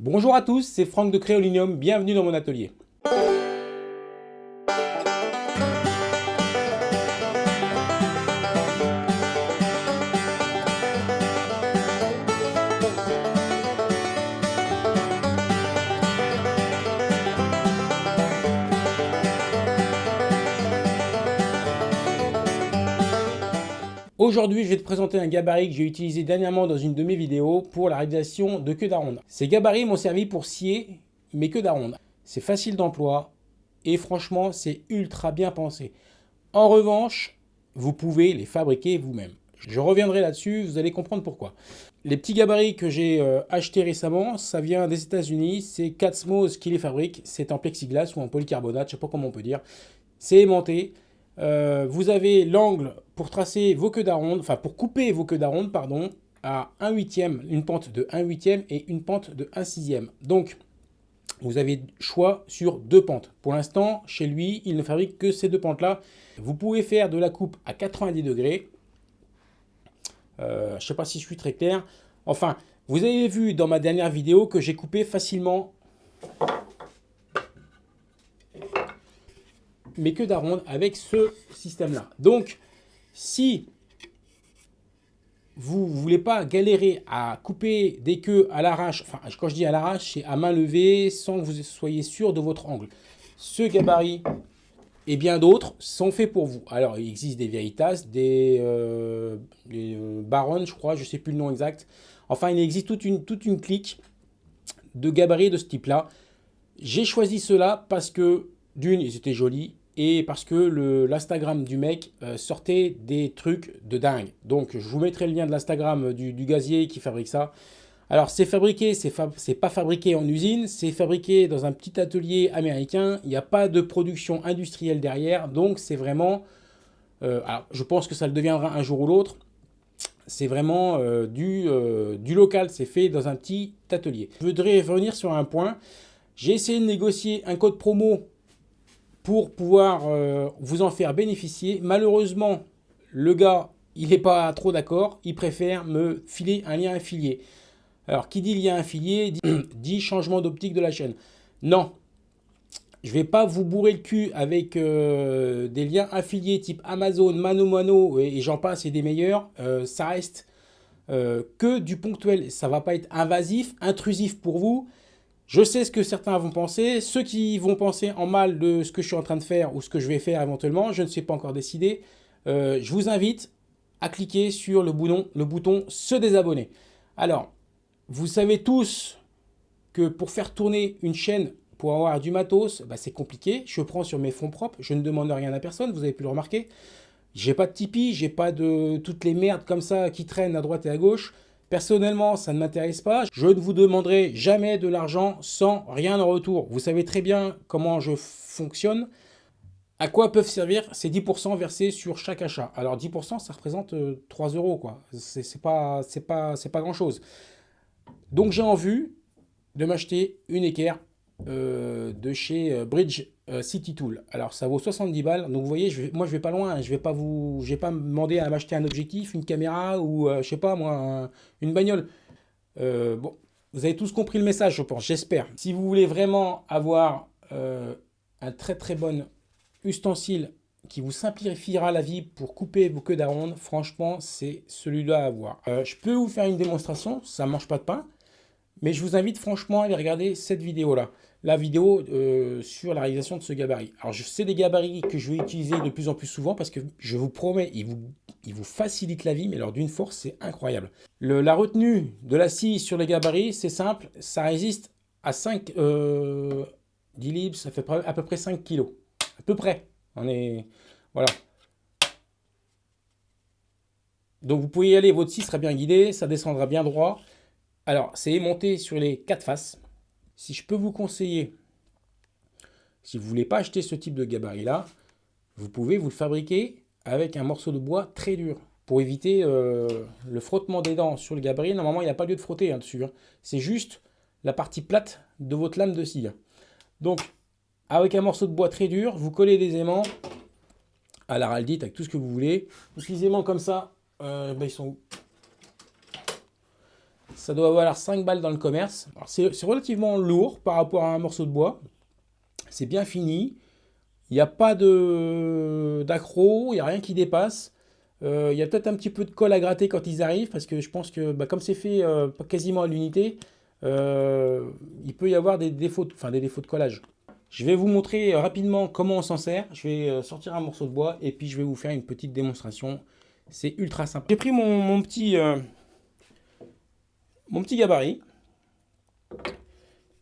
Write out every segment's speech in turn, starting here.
Bonjour à tous, c'est Franck de Créolinium, bienvenue dans mon atelier. Aujourd'hui, je vais te présenter un gabarit que j'ai utilisé dernièrement dans une de mes vidéos pour la réalisation de queues d'aronde. Ces gabarits m'ont servi pour scier mes queues d'aronde. C'est facile d'emploi et franchement, c'est ultra bien pensé. En revanche, vous pouvez les fabriquer vous-même. Je reviendrai là-dessus, vous allez comprendre pourquoi. Les petits gabarits que j'ai euh, achetés récemment, ça vient des États-Unis. C'est Catsmos qui les fabrique. C'est en plexiglas ou en polycarbonate, je ne sais pas comment on peut dire. C'est aimanté. Euh, vous avez l'angle pour tracer vos queues d'aronde, enfin pour couper vos queues d'aronde, pardon, à 1 huitième, une pente de 1 huitième et une pente de 1 sixième. Donc, vous avez choix sur deux pentes. Pour l'instant, chez lui, il ne fabrique que ces deux pentes-là. Vous pouvez faire de la coupe à 90 degrés. Euh, je ne sais pas si je suis très clair. Enfin, vous avez vu dans ma dernière vidéo que j'ai coupé facilement mes queues d'aronde avec ce système-là. Donc, si vous ne voulez pas galérer à couper des queues à l'arrache, enfin quand je dis à l'arrache, c'est à main levée sans que vous soyez sûr de votre angle. Ce gabarit et bien d'autres sont faits pour vous. Alors il existe des Veritas, des, euh, euh je crois, je ne sais plus le nom exact. Enfin il existe toute une, toute une clique de gabarits de ce type-là. J'ai choisi cela parce que d'une, ils étaient jolis, et parce que l'Instagram du mec euh, sortait des trucs de dingue. Donc je vous mettrai le lien de l'Instagram du, gazier qui fabrique ça. Alors c'est fabriqué, c'est pas fabriqué en usine, c'est fabriqué dans un petit atelier américain. Il n'y a pas de production industrielle derrière, donc c'est vraiment... Euh, alors je pense que ça le deviendra un jour ou l'autre. C'est vraiment euh, du, du local, c'est fait dans un petit atelier. Je voudrais revenir sur un point. J'ai essayé de négocier un code promo pour pouvoir euh, vous en faire bénéficier. Malheureusement, le gars, il n'est pas trop d'accord. Il préfère me filer un lien affilié. Alors, qui dit lien affilié dit, changement d'optique de la chaîne. Non, je ne vais pas vous bourrer le cul avec euh, des liens affiliés type Amazon, Mano Mano et, j'en passe et des meilleurs. Euh, ça reste que du ponctuel. Ça ne va pas être invasif, intrusif pour vous. Je sais ce que certains vont penser. Ceux qui vont penser en mal de ce que je suis en train de faire ou ce que je vais faire éventuellement, je ne sais pas encore décidé. Euh, je vous invite à cliquer sur le bouton, le bouton se désabonner. Alors, vous savez tous que pour faire tourner une chaîne, pour avoir du matos, bah, c'est compliqué. Je prends sur mes fonds propres, je ne demande rien à personne, vous avez pu le remarquer. J'ai pas de Tipeee, j'ai pas de toutes les merdes comme ça qui traînent à droite et à gauche. Personnellement, ça ne m'intéresse pas. Je ne vous demanderai jamais de l'argent sans rien en retour. Vous savez très bien comment je fonctionne. À quoi peuvent servir ces 10% versés sur chaque achat? Alors 10%, ça représente 3 euh, euros. quoi. C'est pas, pas, pas grand-chose. Donc j'ai en vue de m'acheter une équerre euh, de chez euh, Bridge euh, City Tool. Alors ça vaut 70 balles. Donc vous voyez, je vais, moi je vais pas loin. Hein. Je vais pas vous, j'ai pas demandé à m'acheter un objectif, une caméra ou je sais pas moi, une bagnole. bon, vous avez tous compris le message, je pense. J'espère. Si vous voulez vraiment avoir un très très bon ustensile qui vous simplifiera la vie pour couper vos queues d'aronde, franchement, c'est celui-là à avoir. je peux vous faire une démonstration, ça ne mange pas de pain. Mais je vous invite franchement à aller regarder cette vidéo-là, la vidéo euh, sur la réalisation de ce gabarit. Alors, c'est des gabarits que je vais utiliser de plus en plus souvent parce que je vous promets, ils vous, vous facilitent la vie, mais alors d'une force, c'est incroyable. la retenue de la scie sur les gabarits, c'est simple, ça résiste à 5 euh, 10 libres, ça fait à peu près 5 kg. À peu près. On est... Voilà. Donc vous pouvez y aller, votre scie sera bien guidée, ça descendra bien droit. Alors, c'est aimanté sur les quatre faces. Si je peux vous conseiller, si vous ne voulez pas acheter ce type de gabarit-là, vous pouvez vous le fabriquer avec un morceau de bois très dur pour éviter euh, le frottement des dents sur le gabarit. Normalement, il n'y a pas lieu de frotter hein, dessus. Hein. C'est juste la partie plate de votre lame de scie. Donc, avec un morceau de bois très dur, vous collez des aimants à l'araldite, avec tout ce que vous voulez. Les aimants comme ça, euh, ben, ils sont Ça doit valoir 5 balles dans le commerce. C'est relativement lourd par rapport à un morceau de bois. C'est bien fini. Il n'y a pas d'accro, il n'y a rien qui dépasse. Euh, il y a peut-être un petit peu de colle à gratter quand ils arrivent, parce que je pense que bah, comme c'est fait euh, quasiment à l'unité, euh, il peut y avoir des défauts, enfin des défauts de collage. Je vais vous montrer rapidement comment on s'en sert. Je vais sortir un morceau de bois et puis je vais vous faire une petite démonstration. C'est ultra simple. J'ai pris mon, petit, mon petit gabarit.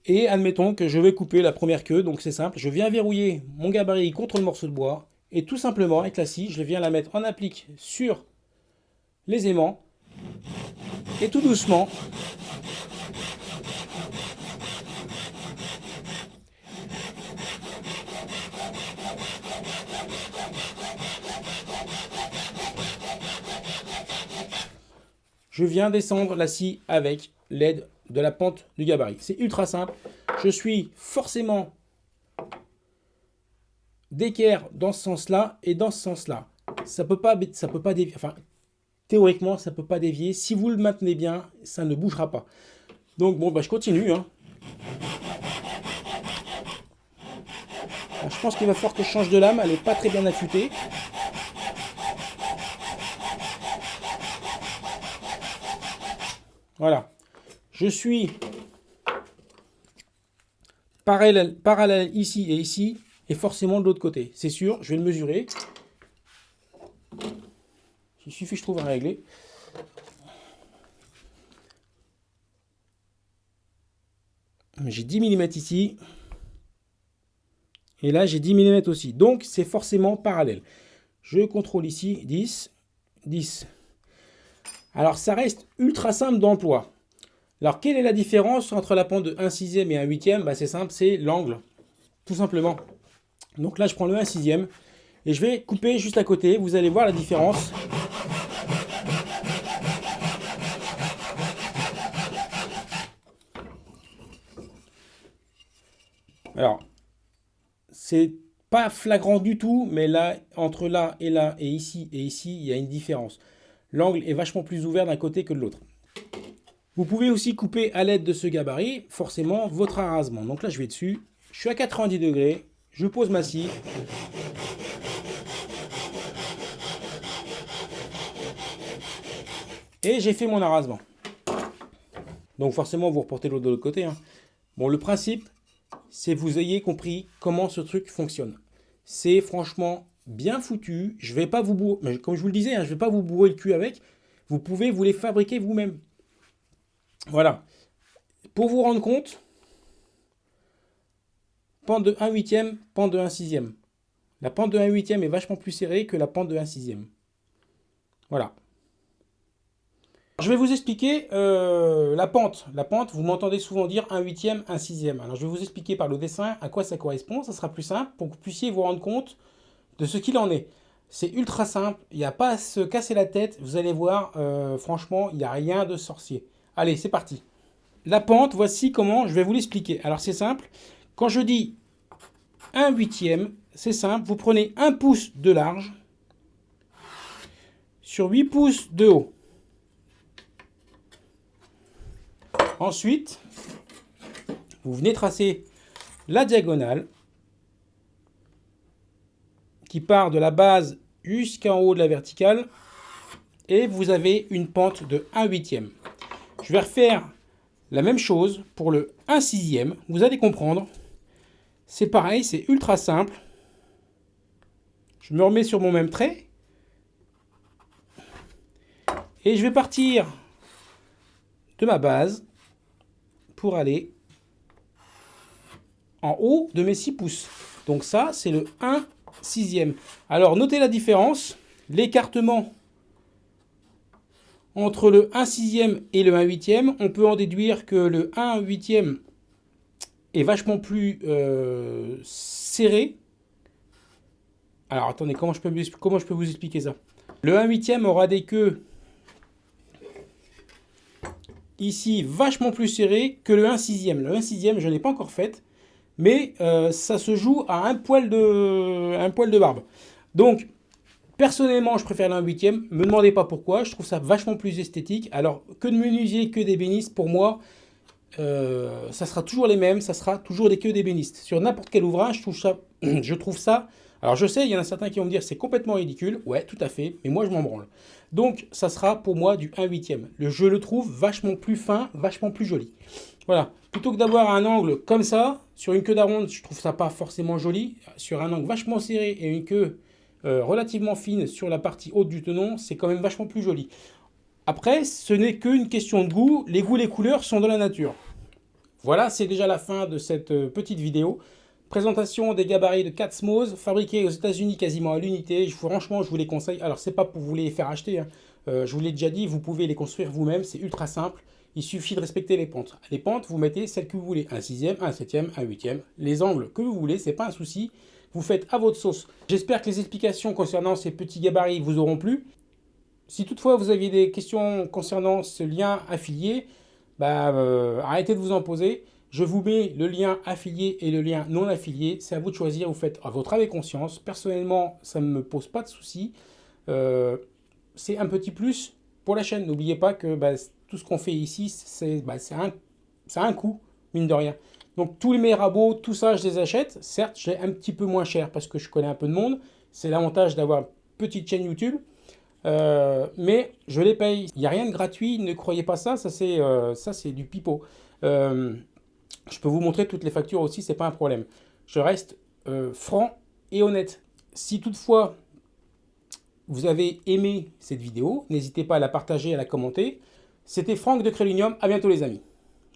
Et admettons que je vais couper la première queue, donc c'est simple. Je viens verrouiller mon gabarit contre le morceau de bois. Et tout simplement, avec la scie, je viens la mettre en applique sur les aimants. Et tout doucement, je viens descendre la scie avec l'aide de la pente du gabarit. C'est ultra simple. Je suis forcément d'équerre dans ce sens-là et dans ce sens-là. Ça peut peut pas dévier. Enfin, théoriquement, ça peut pas dévier. Si vous le maintenez bien, ça ne bougera pas. Donc bon, bah, je continue. Hein. je pense qu'il va falloir que je change de lame. Elle n'est pas très bien affûtée. Voilà. Je suis parallèle, ici et ici et forcément de l'autre côté. C'est sûr, je vais le mesurer. Il suffit je trouve à régler. J'ai 10 mm ici. Et là, j'ai 10 mm aussi. Donc, c'est forcément parallèle. Je contrôle ici 10, 10. Alors, ça reste ultra simple d'emploi. Alors, quelle est la différence entre la pente de 1 sixième et 1 huitième? Bah, C'est simple, c'est l'angle. Tout simplement. Donc là, je prends le 1 sixième et je vais couper juste à côté. Vous allez voir la différence. Alors, c'est pas flagrant du tout, mais là, entre là et là, et ici et ici, il y a une différence. L'angle est vachement plus ouvert d'un côté que de l'autre. Vous pouvez aussi couper à l'aide de ce gabarit, forcément, votre arasement. Donc là, je vais dessus. Je suis à 90 degrés. Je pose ma scie. Et j'ai fait mon arasement. Donc forcément, vous reportez l'autre de l'autre côté. Hein. Bon, le principe, c'est que vous ayez compris comment ce truc fonctionne. C'est franchement bien foutu. Je vais pas vous bourrer, comme je vous le disais, hein, je vais pas vous bourrer le cul avec. Vous pouvez vous les fabriquer vous-même. Voilà. Pour vous rendre compte, Pente de 1 huitième, pente de 1 sixième. La pente de 1 huitième est vachement plus serrée que la pente de 1 sixième. Voilà. Je vais vous expliquer euh, la pente. La pente, vous m'entendez souvent dire 1 huitième, 1 sixième. Alors je vais vous expliquer par le dessin à quoi ça correspond. Ça sera plus simple pour que vous puissiez vous rendre compte de ce qu'il en est. C'est ultra simple, il n'y a pas à se casser la tête. Vous allez voir, euh, franchement, il n'y a rien de sorcier. Allez, c'est parti. La pente, voici comment je vais vous l'expliquer. Alors c'est simple, quand je dis 1 huitième, c'est simple, vous prenez 1 pouce de large sur 8 pouces de haut. Ensuite, vous venez tracer la diagonale qui part de la base jusqu'en haut de la verticale et vous avez une pente de 1 huitième. Je vais refaire la même chose pour le 1 sixième. Vous allez comprendre. C'est pareil, c'est ultra simple. Je me remets sur mon même trait. Et je vais partir de ma base pour aller en haut de mes 6 pouces. Donc ça, c'est le 1 sixième. Alors, notez la différence. L'écartement entre le 1 sixième et le 1 huitième. On peut en déduire que le 1 huitième est vachement plus euh, serré. Alors attendez, comment je, peux, vous expliquer ça? Le 1 huitième aura des queues ici vachement plus serrées que le 1 sixième. Le 1 sixième, je n'ai pas encore fait, mais euh, ça se joue à un poil de, barbe. Donc, Personnellement, je préfère 1 huitième. Me demandez pas pourquoi. Je trouve ça vachement plus esthétique. Alors, que de menuisier, que d'ébéniste, pour moi, euh, ça sera toujours les mêmes. Ça sera toujours des queues d'ébéniste. Sur n'importe quel ouvrage, je trouve ça... alors je sais, il y en a certains qui vont me dire c'est complètement ridicule. Ouais, tout à fait, mais moi je m'en branle. Donc ça sera pour moi du 1 huitième. Je le trouve vachement plus fin, vachement plus joli. Voilà, plutôt que d'avoir un angle comme ça, sur une queue d'aronde, je trouve ça pas forcément joli. Sur un angle vachement serré et une queue euh, relativement fine sur la partie haute du tenon, c'est quand même vachement plus joli. Après, ce n'est qu'une question de goût. Les goûts, les couleurs sont dans la nature. Voilà, c'est déjà la fin de cette euh, petite vidéo. Présentation des gabarits de Catsmose, fabriqués aux États-Unis quasiment à l'unité. Franchement, je vous les conseille. Alors, c'est pas pour vous les faire acheter. Hein. Euh, je vous l'ai déjà dit, vous pouvez les construire vous-même. C'est ultra simple. Il suffit de respecter les pentes. Les pentes, vous mettez celles que vous voulez. Un sixième, un septième, un huitième. Les angles que vous voulez, c'est pas un souci. Vous faites à votre sauce. J'espère que les explications concernant ces petits gabarits vous auront plu. Si toutefois vous aviez des questions concernant ce lien affilié, bah, euh, arrêtez de vous en poser. Je vous mets le lien affilié et le lien non affilié. C'est à vous de choisir. Vous faites à votre âme conscience. Personnellement, ça ne me pose pas de soucis. Euh, c'est un petit plus pour la chaîne. N'oubliez pas que bah, tout ce qu'on fait ici, c'est bah, un, un coût, mine de rien. Donc tous mes rabots, tout ça, je les achète. Certes, j'ai un petit peu moins cher parce que je connais un peu de monde. C'est l'avantage d'avoir une petite chaîne YouTube. Euh, mais je les paye. Il n'y a rien de gratuit, ne croyez pas ça, ça c'est euh, du pipeau. Je peux vous montrer toutes les factures aussi, c'est pas un problème. Je reste euh, franc et honnête. Si toutefois vous avez aimé cette vidéo, n'hésitez pas à la partager, à la commenter. C'était Franck de Crélinium, à bientôt les amis.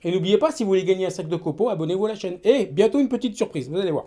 Et n'oubliez pas, si vous voulez gagner un sac de copeaux, abonnez-vous à la chaîne. Et bientôt une petite surprise, vous allez voir.